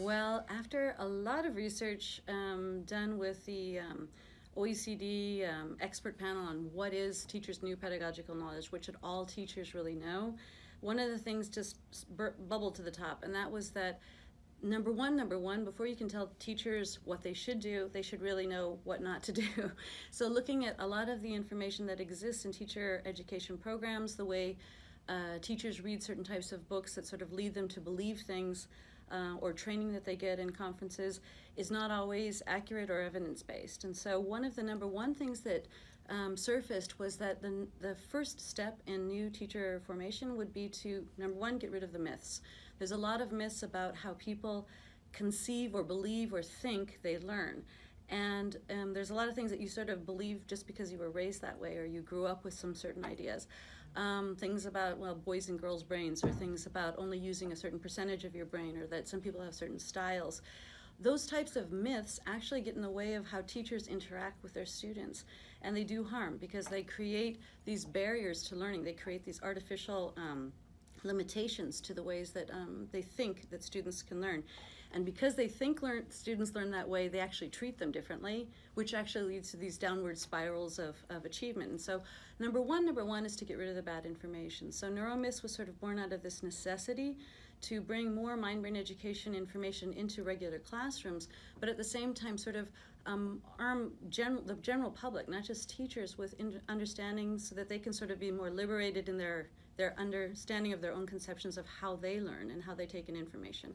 Well, after a lot of research um, done with the um, OECD um, expert panel on what is teachers' new pedagogical knowledge, which should all teachers really know, one of the things just bubbled to the top, and that was that number one, number one, before you can tell teachers what they should do, they should really know what not to do. So looking at a lot of the information that exists in teacher education programs, the way uh, teachers read certain types of books that sort of lead them to believe things, uh, or training that they get in conferences is not always accurate or evidence-based. And so one of the number one things that um, surfaced was that the, the first step in new teacher formation would be to, number one, get rid of the myths. There's a lot of myths about how people conceive or believe or think they learn. And um, there's a lot of things that you sort of believe just because you were raised that way or you grew up with some certain ideas. Um, things about, well, boys and girls' brains or things about only using a certain percentage of your brain or that some people have certain styles. Those types of myths actually get in the way of how teachers interact with their students and they do harm because they create these barriers to learning. They create these artificial um, limitations to the ways that um, they think that students can learn. And because they think learn, students learn that way, they actually treat them differently, which actually leads to these downward spirals of, of achievement. And so number one, number one is to get rid of the bad information. So NeuroMyths was sort of born out of this necessity to bring more mind-brain education information into regular classrooms, but at the same time sort of um, arm general, the general public, not just teachers, with understanding so that they can sort of be more liberated in their, their understanding of their own conceptions of how they learn and how they take in information.